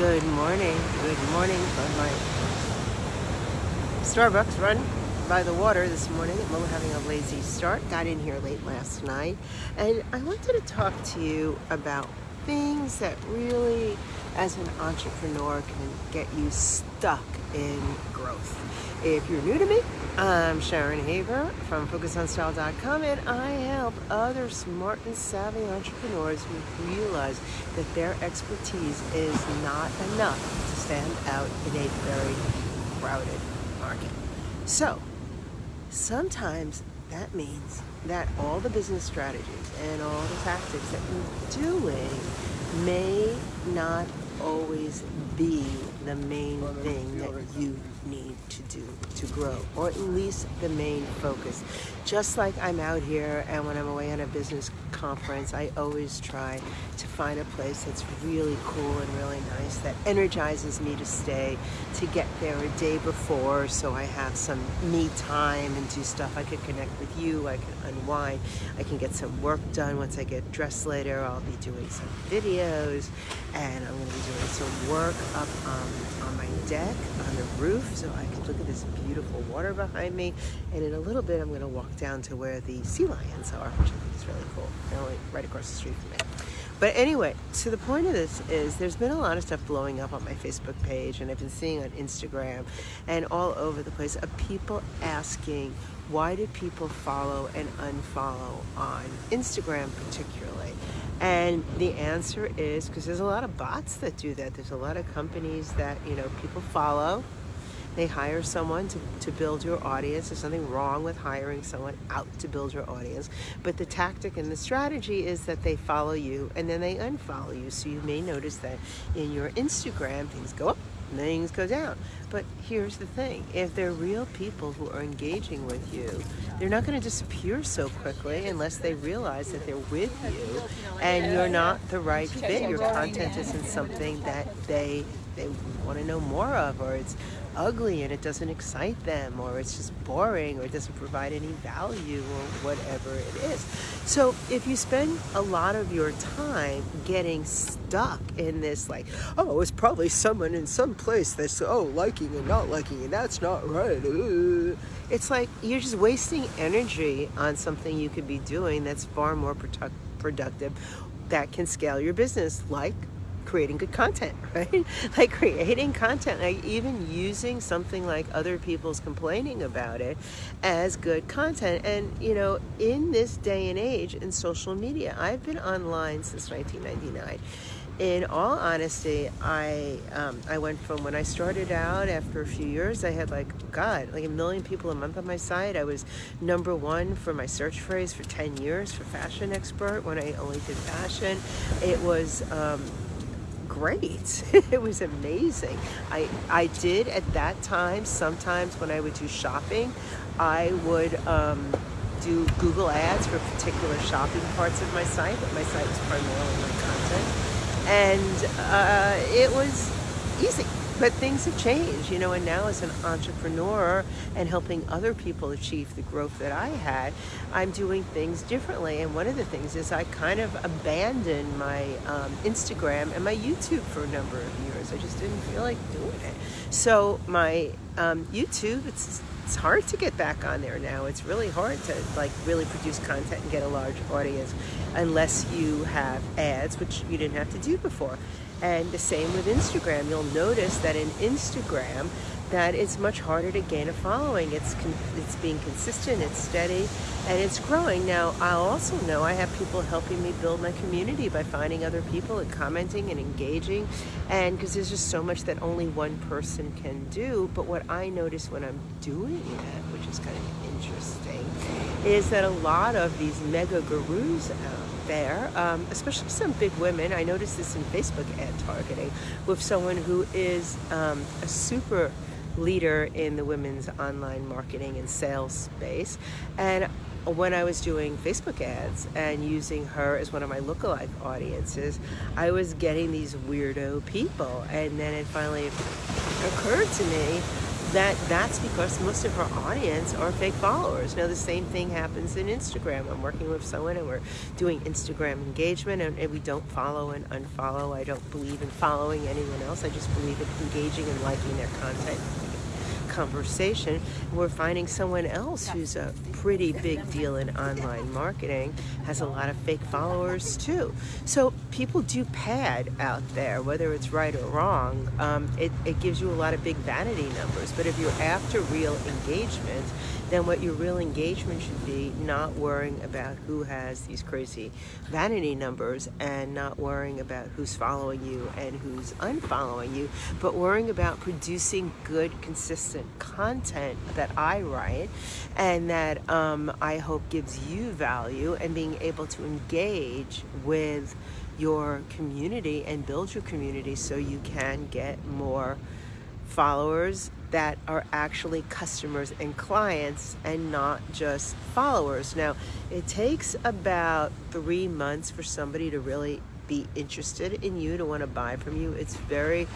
Good morning. Good morning from my Starbucks run by the water this morning. I'm having a lazy start. Got in here late last night. And I wanted to talk to you about things that really, as an entrepreneur, can get you stuck in growth. If you're new to me, I'm Sharon Haver from FocusOnStyle.com and I help other smart and savvy entrepreneurs who realize that their expertise is not enough to stand out in a very crowded market. So, sometimes that means that all the business strategies and all the tactics that you're doing may not always be the main thing that you need to do to grow, or at least the main focus. Just like I'm out here and when I'm away on a business conference, I always try to find a place that's really cool and really nice that energizes me to stay, to get there a day before so I have some me time and do stuff. I can connect with you, I can unwind, I can get some work done once I get dressed later. I'll be doing some videos and I'm going to be doing some work up um, on my deck, on the roof, so I can look at this beautiful water behind me. And in a little bit, I'm going to walk down to where the sea lions are, which I think is really cool. They're only right across the street from me. But anyway, so the point of this is there's been a lot of stuff blowing up on my Facebook page and I've been seeing on Instagram and all over the place of people asking why do people follow and unfollow on Instagram particularly? And the answer is because there's a lot of bots that do that. There's a lot of companies that, you know, people follow. They hire someone to, to build your audience. There's nothing wrong with hiring someone out to build your audience. But the tactic and the strategy is that they follow you and then they unfollow you. So you may notice that in your Instagram, things go up things go down. But here's the thing, if they're real people who are engaging with you, they're not going to disappear so quickly unless they realize that they're with you and you're not the right fit. Your content isn't something that they they want to know more of or it's ugly and it doesn't excite them or it's just boring or it doesn't provide any value or whatever it is. So if you spend a lot of your time getting stuck in this like, oh, it's probably someone in some place that's, oh, liking and not liking and that's not right. It's like you're just wasting energy on something you could be doing that's far more productive that can scale your business like creating good content, right? like creating content, like even using something like other people's complaining about it as good content. And, you know, in this day and age in social media, I've been online since 1999 in all honesty, I um, I went from when I started out after a few years, I had like, God, like a million people a month on my site. I was number one for my search phrase for 10 years for fashion expert when I only did fashion. It was, um, great. it was amazing. I, I did at that time, sometimes when I would do shopping, I would um, do Google ads for particular shopping parts of my site, but my site was primarily my content. And uh, it was easy. But things have changed, you know, and now as an entrepreneur and helping other people achieve the growth that I had, I'm doing things differently. And one of the things is I kind of abandoned my um, Instagram and my YouTube for a number of years. I just didn't feel like doing it. So my um, YouTube, it's it's hard to get back on there now. It's really hard to like really produce content and get a large audience unless you have ads, which you didn't have to do before. And the same with Instagram. You'll notice that in Instagram, that it's much harder to gain a following. It's it's being consistent, it's steady, and it's growing. Now, I also know I have people helping me build my community by finding other people and commenting and engaging, and because there's just so much that only one person can do. But what I notice when I'm doing that, which is kind of interesting, is that a lot of these mega gurus out there, um, especially some big women, I noticed this in Facebook ad targeting, with someone who is um, a super leader in the women's online marketing and sales space. And when I was doing Facebook ads and using her as one of my lookalike audiences, I was getting these weirdo people. And then it finally occurred to me that that's because most of our audience are fake followers. Now the same thing happens in Instagram. I'm working with someone and we're doing Instagram engagement and, and we don't follow and unfollow. I don't believe in following anyone else. I just believe in engaging and liking their content conversation. We're finding someone else who's a pretty big deal in online marketing, has a lot of fake followers too. So people do pad out there, whether it's right or wrong. Um, it, it gives you a lot of big vanity numbers. But if you're after real engagement, then what your real engagement should be not worrying about who has these crazy vanity numbers and not worrying about who's following you and who's unfollowing you, but worrying about producing good, consistent content that I write and that um, I hope gives you value and being able to engage with your community and build your community so you can get more followers that are actually customers and clients and not just followers. Now, it takes about three months for somebody to really be interested in you, to want to buy from you. It's very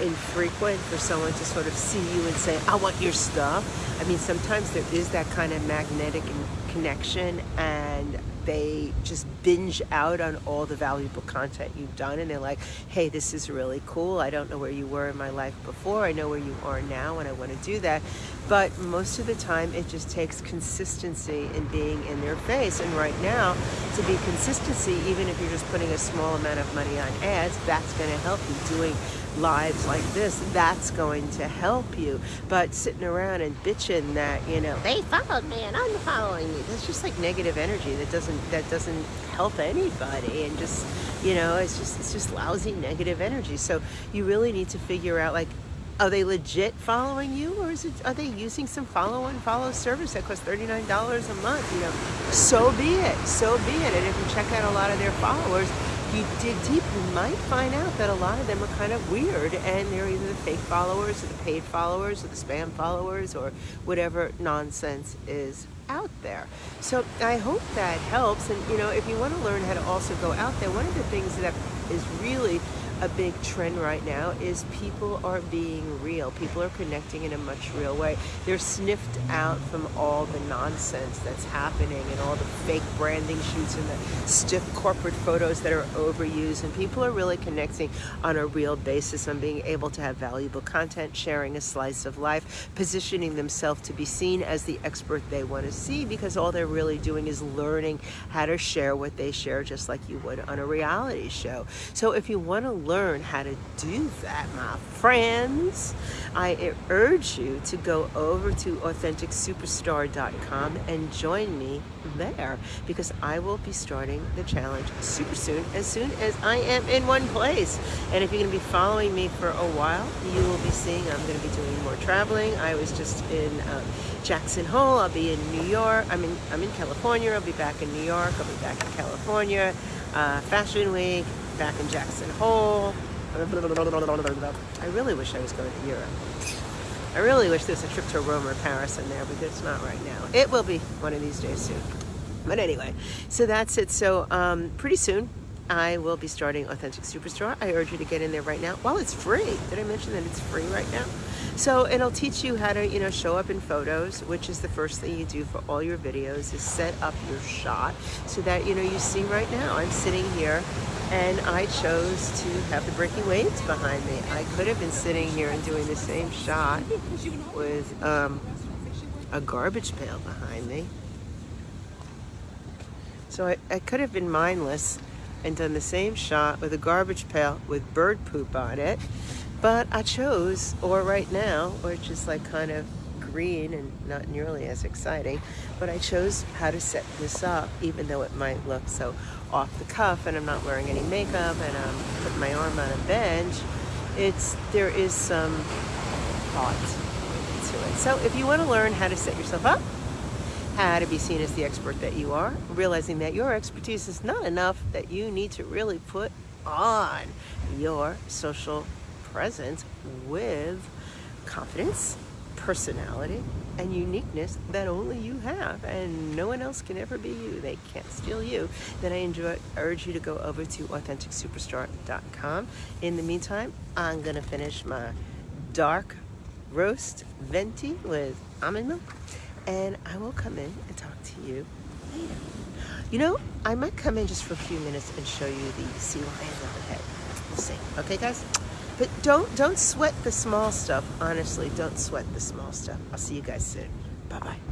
infrequent for someone to sort of see you and say, I want your stuff. I mean, sometimes there is that kind of magnetic connection and they just binge out on all the valuable content you've done and they're like, hey, this is really cool. I don't know where you were in my life before. I know where you are now and I want to do that. But most of the time it just takes consistency in being in their face. And right now, to be consistency, even if you're just putting a small amount of money on ads, that's going to help you doing lives like this, that's going to help you. But sitting around and bitching that, you know, they followed me and I'm following you, that's just like negative energy that doesn't that doesn't help anybody and just you know, it's just it's just lousy negative energy. So you really need to figure out like are they legit following you or is it are they using some follow and follow service that costs $39 a month you know so be it so be it and if you check out a lot of their followers you dig deep, you might find out that a lot of them are kind of weird and they're either the fake followers or the paid followers or the spam followers or whatever nonsense is out there. So I hope that helps. And, you know, if you want to learn how to also go out there, one of the things that is really a big trend right now is people are being real. People are connecting in a much real way. They're sniffed out from all the nonsense that's happening and all the fake branding shoots and the stiff corporate photos that are overused. And people are really connecting on a real basis on being able to have valuable content, sharing a slice of life, positioning themselves to be seen as the expert they want to see because all they're really doing is learning how to share what they share just like you would on a reality show. So if you want to learn how to do that, my friends, I urge you to go over to AuthenticSuperstar.com and join me there because I will be starting the challenge super soon, as soon as I am in one place. And if you're going to be following me for a while, you will be seeing I'm going to be doing more traveling. I was just in um, Jackson Hole. I'll be in New York. I'm in, I'm in California. I'll be back in New York. I'll be back in California. Uh, Fashion Week, back in Jackson Hole. I really wish I was going to Europe. I really wish there was a trip to Rome or Paris in there, but it's not right now. It will be one of these days soon. But anyway, so that's it. So um, pretty soon, I will be starting Authentic Superstar. I urge you to get in there right now. Well, it's free. Did I mention that it's free right now? So it'll teach you how to, you know, show up in photos, which is the first thing you do for all your videos is set up your shot so that, you know, you see right now, I'm sitting here and I chose to have the breaking waves behind me. I could have been sitting here and doing the same shot with um, a garbage pail behind me. So I, I could have been mindless and done the same shot with a garbage pail with bird poop on it. But I chose, or right now, which is like kind of green and not nearly as exciting, but I chose how to set this up, even though it might look so off the cuff and I'm not wearing any makeup and I'm putting my arm on a bench. It's, there is some thought to it. So if you want to learn how to set yourself up, how to be seen as the expert that you are, realizing that your expertise is not enough, that you need to really put on your social presence with confidence, personality, and uniqueness that only you have and no one else can ever be you. They can't steal you. Then I enjoy, urge you to go over to AuthenticSuperstar.com. In the meantime, I'm to finish my dark roast venti with almond milk. And I will come in and talk to you later. You know, I might come in just for a few minutes and show you the sea lions overhead. We'll see. Okay, guys? But don't don't sweat the small stuff. Honestly, don't sweat the small stuff. I'll see you guys soon. Bye-bye.